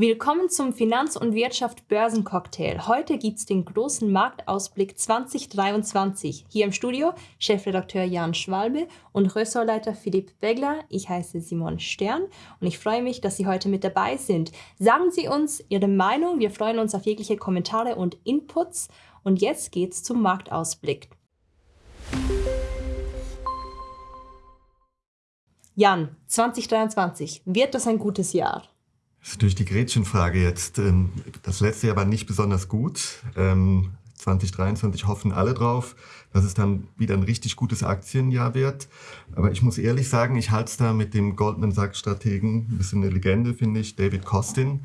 Willkommen zum Finanz- und Wirtschaft-Börsencocktail. Heute gibt es den großen Marktausblick 2023. Hier im Studio Chefredakteur Jan Schwalbe und Ressortleiter Philipp Begler. Ich heiße Simon Stern und ich freue mich, dass Sie heute mit dabei sind. Sagen Sie uns Ihre Meinung. Wir freuen uns auf jegliche Kommentare und Inputs. Und jetzt geht's zum Marktausblick. Jan, 2023, wird das ein gutes Jahr? Das ist natürlich die Gretchenfrage jetzt. Ähm, das letzte Jahr war nicht besonders gut. 2023 ähm, hoffen alle drauf, dass es dann wieder ein richtig gutes Aktienjahr wird. Aber ich muss ehrlich sagen, ich halte es da mit dem Goldman Sachs-Strategen, ein bisschen eine Legende, finde ich, David Kostin.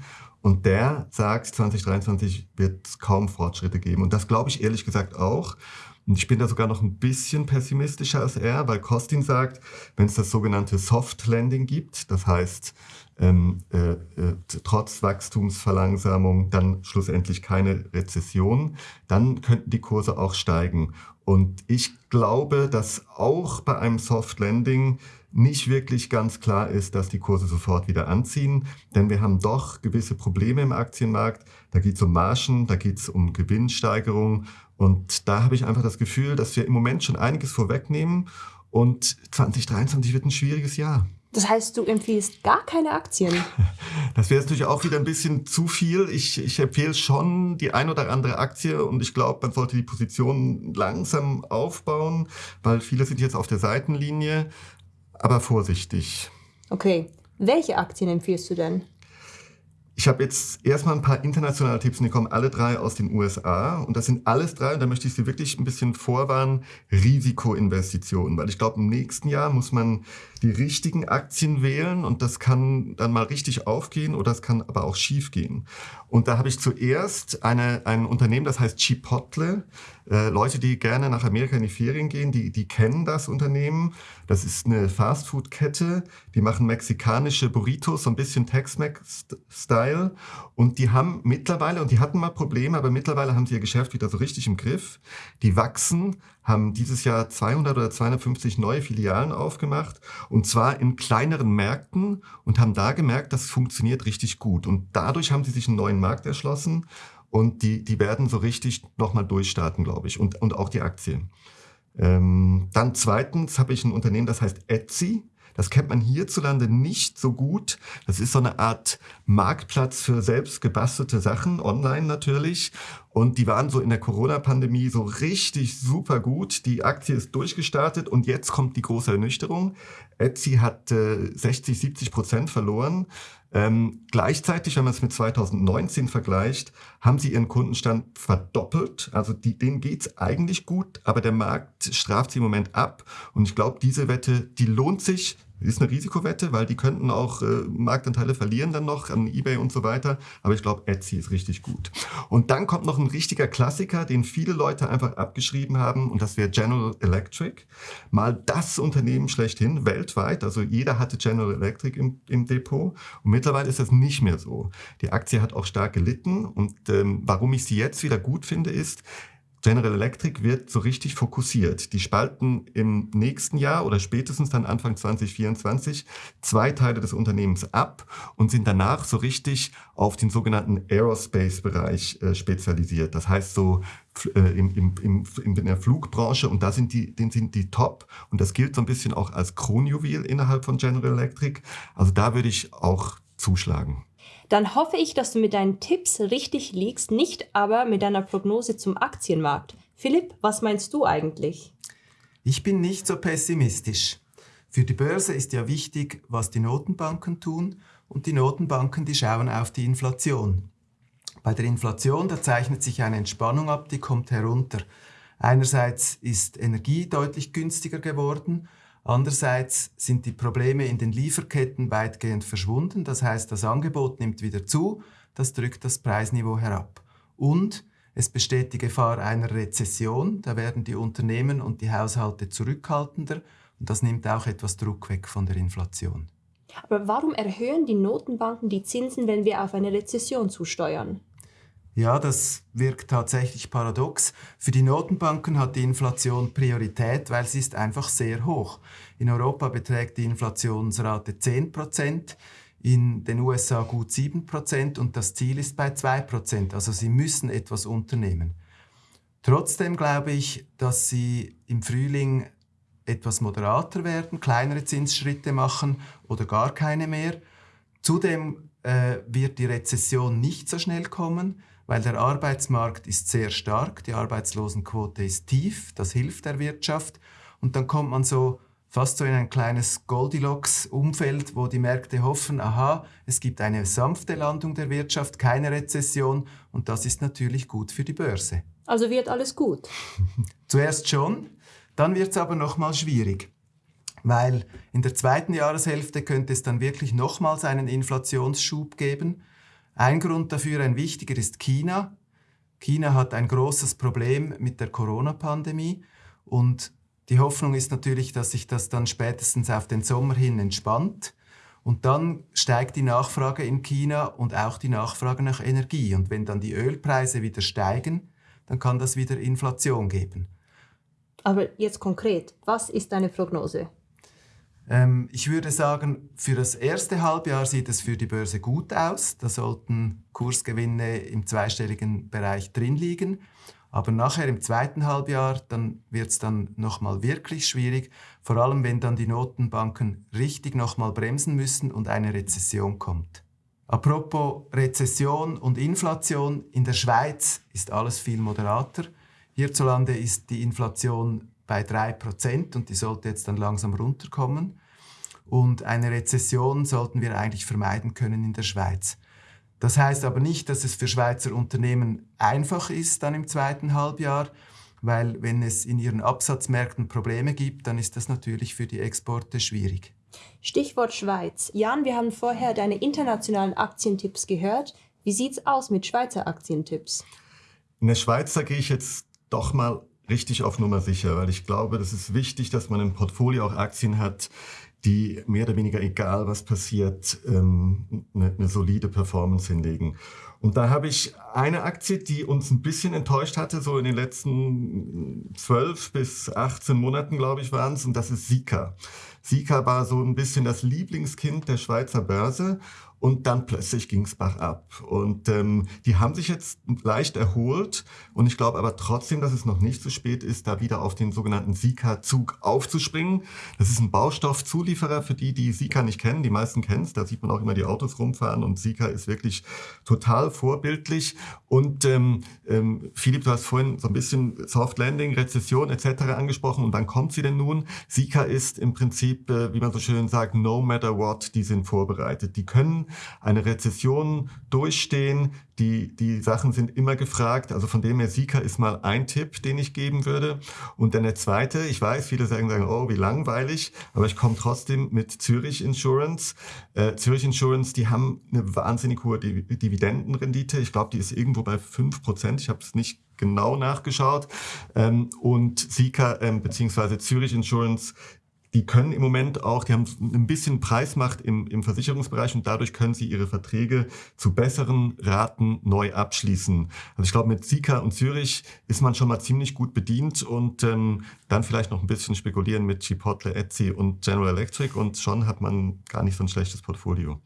Und der sagt, 2023 wird es kaum Fortschritte geben. Und das glaube ich ehrlich gesagt auch. Und ich bin da sogar noch ein bisschen pessimistischer als er, weil Kostin sagt, wenn es das sogenannte Soft Landing gibt, das heißt, ähm, äh, äh, trotz Wachstumsverlangsamung dann schlussendlich keine Rezession, dann könnten die Kurse auch steigen. Und ich glaube, dass auch bei einem Soft Landing nicht wirklich ganz klar ist, dass die Kurse sofort wieder anziehen, denn wir haben doch gewisse Probleme im Aktienmarkt. Da geht es um Margen, da geht es um Gewinnsteigerung und da habe ich einfach das Gefühl, dass wir im Moment schon einiges vorwegnehmen und 2023 wird ein schwieriges Jahr. Das heißt, du empfiehlst gar keine Aktien? Das wäre natürlich auch wieder ein bisschen zu viel. Ich, ich empfehle schon die ein oder andere Aktie und ich glaube, man sollte die Position langsam aufbauen, weil viele sind jetzt auf der Seitenlinie, aber vorsichtig. Okay. Welche Aktien empfiehlst du denn? Ich habe jetzt erstmal ein paar internationale Tipps und die kommen alle drei aus den USA. Und das sind alles drei, und da möchte ich Sie wirklich ein bisschen vorwarnen, Risikoinvestitionen. Weil ich glaube, im nächsten Jahr muss man die richtigen Aktien wählen und das kann dann mal richtig aufgehen oder es kann aber auch schief gehen. Und da habe ich zuerst eine, ein Unternehmen, das heißt Chipotle. Äh, Leute, die gerne nach Amerika in die Ferien gehen, die, die kennen das Unternehmen. Das ist eine Fastfood-Kette. Die machen mexikanische Burritos, so ein bisschen Tex-Mex-Style. Und die haben mittlerweile, und die hatten mal Probleme, aber mittlerweile haben sie ihr Geschäft wieder so richtig im Griff. Die wachsen, haben dieses Jahr 200 oder 250 neue Filialen aufgemacht und zwar in kleineren Märkten und haben da gemerkt, das funktioniert richtig gut. Und dadurch haben sie sich einen neuen Markt erschlossen und die, die werden so richtig nochmal durchstarten, glaube ich, und, und auch die Aktien. Ähm, dann zweitens habe ich ein Unternehmen, das heißt Etsy. Das kennt man hierzulande nicht so gut. Das ist so eine Art Marktplatz für selbst gebastelte Sachen, online natürlich. Und die waren so in der Corona-Pandemie so richtig super gut. Die Aktie ist durchgestartet und jetzt kommt die große Ernüchterung. Etsy hat äh, 60, 70 Prozent verloren. Ähm, gleichzeitig, wenn man es mit 2019 vergleicht, haben sie ihren Kundenstand verdoppelt. Also die, denen geht's eigentlich gut, aber der Markt straft sie im Moment ab. Und ich glaube, diese Wette, die lohnt sich ist eine Risikowette, weil die könnten auch äh, Marktanteile verlieren dann noch an eBay und so weiter. Aber ich glaube, Etsy ist richtig gut. Und dann kommt noch ein richtiger Klassiker, den viele Leute einfach abgeschrieben haben. Und das wäre General Electric. Mal das Unternehmen schlechthin weltweit. Also jeder hatte General Electric im, im Depot. Und mittlerweile ist das nicht mehr so. Die Aktie hat auch stark gelitten. Und ähm, warum ich sie jetzt wieder gut finde, ist, General Electric wird so richtig fokussiert. Die spalten im nächsten Jahr oder spätestens dann Anfang 2024 zwei Teile des Unternehmens ab und sind danach so richtig auf den sogenannten Aerospace-Bereich äh, spezialisiert. Das heißt so äh, im, im, im, in der Flugbranche und da sind die, den sind die top und das gilt so ein bisschen auch als Kronjuwel innerhalb von General Electric. Also da würde ich auch zuschlagen dann hoffe ich, dass du mit deinen Tipps richtig liegst, nicht aber mit deiner Prognose zum Aktienmarkt. Philipp, was meinst du eigentlich? Ich bin nicht so pessimistisch. Für die Börse ist ja wichtig, was die Notenbanken tun und die Notenbanken, die schauen auf die Inflation. Bei der Inflation, da zeichnet sich eine Entspannung ab, die kommt herunter. Einerseits ist Energie deutlich günstiger geworden Andererseits sind die Probleme in den Lieferketten weitgehend verschwunden. Das heißt, das Angebot nimmt wieder zu, das drückt das Preisniveau herab. Und es besteht die Gefahr einer Rezession. Da werden die Unternehmen und die Haushalte zurückhaltender und das nimmt auch etwas Druck weg von der Inflation. Aber warum erhöhen die Notenbanken die Zinsen, wenn wir auf eine Rezession zusteuern? Ja, das wirkt tatsächlich paradox. Für die Notenbanken hat die Inflation Priorität, weil sie ist einfach sehr hoch. In Europa beträgt die Inflationsrate 10 Prozent. in den USA gut 7% und das Ziel ist bei 2%. Also sie müssen etwas unternehmen. Trotzdem glaube ich, dass sie im Frühling etwas moderater werden, kleinere Zinsschritte machen oder gar keine mehr. Zudem äh, wird die Rezession nicht so schnell kommen, weil der Arbeitsmarkt ist sehr stark, die Arbeitslosenquote ist tief, das hilft der Wirtschaft und dann kommt man so fast so in ein kleines Goldilocks-Umfeld, wo die Märkte hoffen, aha, es gibt eine sanfte Landung der Wirtschaft, keine Rezession und das ist natürlich gut für die Börse. Also wird alles gut? Zuerst schon, dann wird es aber nochmal schwierig, weil in der zweiten Jahreshälfte könnte es dann wirklich nochmals einen Inflationsschub geben. Ein Grund dafür, ein wichtiger, ist China. China hat ein großes Problem mit der Corona-Pandemie und die Hoffnung ist natürlich, dass sich das dann spätestens auf den Sommer hin entspannt. Und dann steigt die Nachfrage in China und auch die Nachfrage nach Energie. Und wenn dann die Ölpreise wieder steigen, dann kann das wieder Inflation geben. Aber jetzt konkret, was ist deine Prognose? Ähm, ich würde sagen, für das erste Halbjahr sieht es für die Börse gut aus. Da sollten Kursgewinne im zweistelligen Bereich drin liegen. Aber nachher im zweiten Halbjahr, dann wird es dann nochmal wirklich schwierig, vor allem wenn dann die Notenbanken richtig nochmal bremsen müssen und eine Rezession kommt. Apropos Rezession und Inflation, in der Schweiz ist alles viel moderater. Hierzulande ist die Inflation bei 3% und die sollte jetzt dann langsam runterkommen. Und eine Rezession sollten wir eigentlich vermeiden können in der Schweiz. Das heißt aber nicht, dass es für Schweizer Unternehmen einfach ist dann im zweiten Halbjahr, weil wenn es in ihren Absatzmärkten Probleme gibt, dann ist das natürlich für die Exporte schwierig. Stichwort Schweiz. Jan, wir haben vorher deine internationalen Aktientipps gehört. Wie sieht's aus mit Schweizer Aktientipps? In der Schweiz, da gehe ich jetzt doch mal richtig auf Nummer sicher, weil ich glaube, das ist wichtig, dass man im Portfolio auch Aktien hat, die mehr oder weniger, egal was passiert, ähm, eine, eine solide Performance hinlegen. Und da habe ich eine Aktie, die uns ein bisschen enttäuscht hatte, so in den letzten zwölf bis 18 Monaten, glaube ich, waren es, und das ist Sika. Sika war so ein bisschen das Lieblingskind der Schweizer Börse und dann plötzlich ging es bergab. Und ähm, die haben sich jetzt leicht erholt und ich glaube aber trotzdem, dass es noch nicht zu spät ist, da wieder auf den sogenannten Sika-Zug aufzuspringen. Das ist ein Baustoffzulieferer für die, die Sika nicht kennen. Die meisten kennen es, da sieht man auch immer die Autos rumfahren und Sika ist wirklich total vorbildlich. Und ähm, ähm, Philipp, du hast vorhin so ein bisschen Soft Landing, Rezession etc. angesprochen und dann kommt sie denn nun. Sika ist im Prinzip, äh, wie man so schön sagt, no matter what, die sind vorbereitet. Die können eine Rezession durchstehen. Die, die Sachen sind immer gefragt. Also von dem her, Sika ist mal ein Tipp, den ich geben würde. Und dann der zweite, ich weiß, viele sagen, sagen oh, wie langweilig, aber ich komme trotzdem mit Zürich Insurance. Äh, Zürich Insurance, die haben eine wahnsinnig hohe Dividendenrendite. Ich glaube, die ist irgendwo bei fünf Prozent. Ich habe es nicht genau nachgeschaut. Ähm, und Sika ähm, beziehungsweise Zürich Insurance die können im Moment auch, die haben ein bisschen Preismacht im, im Versicherungsbereich und dadurch können sie ihre Verträge zu besseren Raten neu abschließen. Also ich glaube, mit Sika und Zürich ist man schon mal ziemlich gut bedient und ähm, dann vielleicht noch ein bisschen spekulieren mit Chipotle, Etsy und General Electric und schon hat man gar nicht so ein schlechtes Portfolio.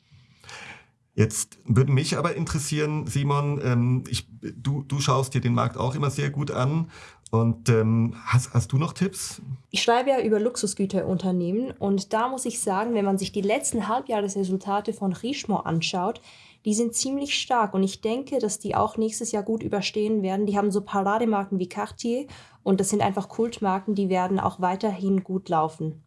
Jetzt würde mich aber interessieren, Simon, ähm, ich, du, du schaust dir den Markt auch immer sehr gut an und ähm, hast, hast du noch Tipps? Ich schreibe ja über Luxusgüterunternehmen und da muss ich sagen, wenn man sich die letzten Halbjahresresultate von Richemont anschaut, die sind ziemlich stark und ich denke, dass die auch nächstes Jahr gut überstehen werden. Die haben so Parademarken wie Cartier und das sind einfach Kultmarken, die werden auch weiterhin gut laufen.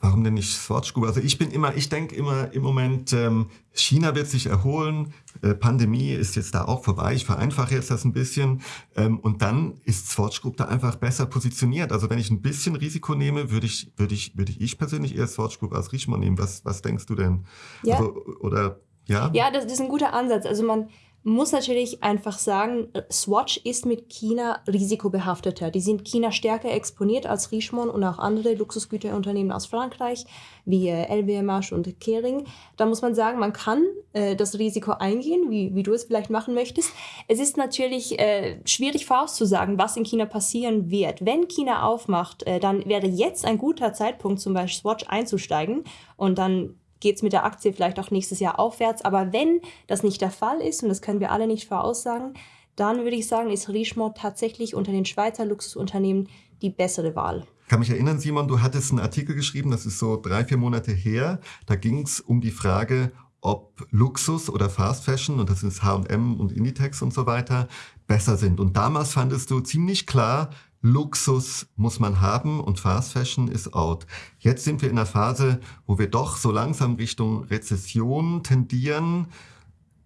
Warum denn nicht Swatch Group? Also ich bin immer, ich denke immer im Moment, ähm, China wird sich erholen, äh, Pandemie ist jetzt da auch vorbei, ich vereinfache jetzt das ein bisschen ähm, und dann ist Swatch Group da einfach besser positioniert. Also wenn ich ein bisschen Risiko nehme, würde ich, würde ich, würde ich persönlich eher Swatch Group als Richemont nehmen. Was, was denkst du denn? Ja. Also, oder ja? Ja, das, das ist ein guter Ansatz. Also man muss natürlich einfach sagen, Swatch ist mit China risikobehafteter. Die sind China stärker exponiert als Richemont und auch andere Luxusgüterunternehmen aus Frankreich, wie LVMH und Kering. Da muss man sagen, man kann äh, das Risiko eingehen, wie, wie du es vielleicht machen möchtest. Es ist natürlich äh, schwierig vorauszusagen, was in China passieren wird. Wenn China aufmacht, äh, dann wäre jetzt ein guter Zeitpunkt, zum Beispiel Swatch einzusteigen und dann geht es mit der Aktie vielleicht auch nächstes Jahr aufwärts. Aber wenn das nicht der Fall ist, und das können wir alle nicht voraussagen, dann würde ich sagen, ist Richemont tatsächlich unter den Schweizer Luxusunternehmen die bessere Wahl. Ich kann mich erinnern, Simon, du hattest einen Artikel geschrieben, das ist so drei, vier Monate her. Da ging es um die Frage, ob Luxus oder Fast Fashion, und das ist H&M und Inditex und so weiter, besser sind. Und damals fandest du ziemlich klar, Luxus muss man haben und Fast Fashion ist out. Jetzt sind wir in einer Phase, wo wir doch so langsam Richtung Rezession tendieren.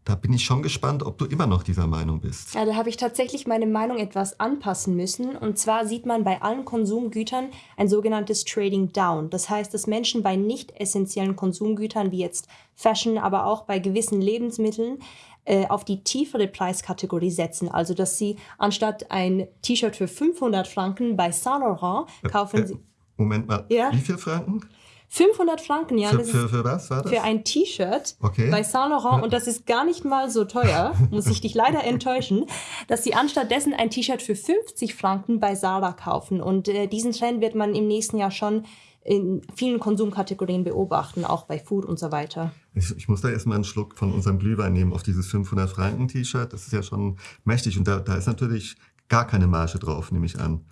Da bin ich schon gespannt, ob du immer noch dieser Meinung bist. Ja, da habe ich tatsächlich meine Meinung etwas anpassen müssen. Und zwar sieht man bei allen Konsumgütern ein sogenanntes Trading Down. Das heißt, dass Menschen bei nicht essentiellen Konsumgütern wie jetzt Fashion, aber auch bei gewissen Lebensmitteln äh, auf die tiefere Preiskategorie setzen. Also, dass sie anstatt ein T-Shirt für 500 Franken bei Saint Laurent kaufen. Äh, äh, Moment mal, ja? wie viel Franken? 500 Franken, ja. Für, für, für was war das? Für ein T-Shirt okay. bei Saint Laurent. Und das ist gar nicht mal so teuer, muss ich dich leider enttäuschen, dass sie anstattdessen ein T-Shirt für 50 Franken bei Sarah kaufen. Und äh, diesen Trend wird man im nächsten Jahr schon in vielen Konsumkategorien beobachten, auch bei Food und so weiter. Ich, ich muss da erstmal einen Schluck von unserem Glühwein nehmen auf dieses 500 Franken T-Shirt. Das ist ja schon mächtig und da, da ist natürlich gar keine Marge drauf, nehme ich an.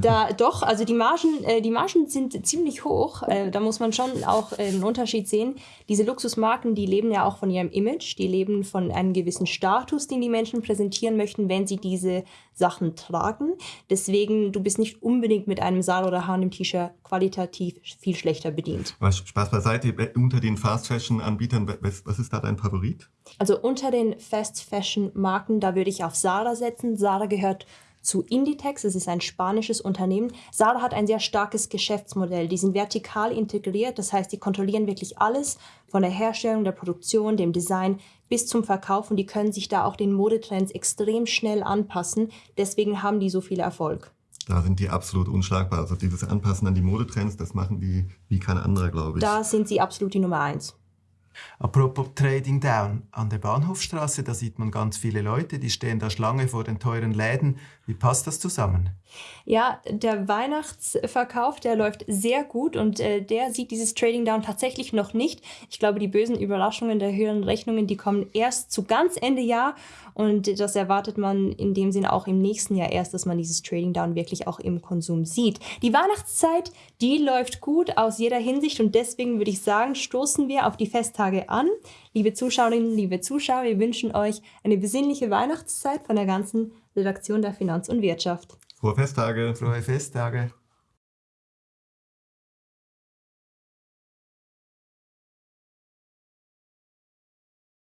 Da doch, also die Margen, äh, die Margen sind ziemlich hoch. Äh, da muss man schon auch äh, einen Unterschied sehen. Diese Luxusmarken, die leben ja auch von ihrem Image, die leben von einem gewissen Status, den die Menschen präsentieren möchten, wenn sie diese Sachen tragen. Deswegen, du bist nicht unbedingt mit einem Saal oder H&M T-Shirt qualitativ viel schlechter bedient. Was, Spaß beiseite, unter den Fast Fashion Anbietern, was, was ist da dein Favorit? Also unter den Fast Fashion Marken, da würde ich auf Zara setzen. Zara gehört zu Inditex. Es ist ein spanisches Unternehmen. Zara hat ein sehr starkes Geschäftsmodell. Die sind vertikal integriert, das heißt, die kontrollieren wirklich alles von der Herstellung, der Produktion, dem Design bis zum Verkauf und die können sich da auch den Modetrends extrem schnell anpassen. Deswegen haben die so viel Erfolg. Da sind die absolut unschlagbar. Also dieses Anpassen an die Modetrends, das machen die wie kein anderer, glaube ich. Da sind sie absolut die Nummer eins. Apropos Trading Down, an der Bahnhofstraße, da sieht man ganz viele Leute, die stehen da Schlange vor den teuren Läden. Wie passt das zusammen? Ja, der Weihnachtsverkauf, der läuft sehr gut und äh, der sieht dieses Trading Down tatsächlich noch nicht. Ich glaube, die bösen Überraschungen der höheren Rechnungen, die kommen erst zu ganz Ende Jahr und das erwartet man in dem Sinne auch im nächsten Jahr erst, dass man dieses Trading Down wirklich auch im Konsum sieht. Die Weihnachtszeit, die läuft gut aus jeder Hinsicht und deswegen würde ich sagen, stoßen wir auf die Festtage an. Liebe Zuschauerinnen, liebe Zuschauer, wir wünschen euch eine besinnliche Weihnachtszeit von der ganzen Redaktion der Finanz und Wirtschaft. Frohe Festtage. Frohe Festtage.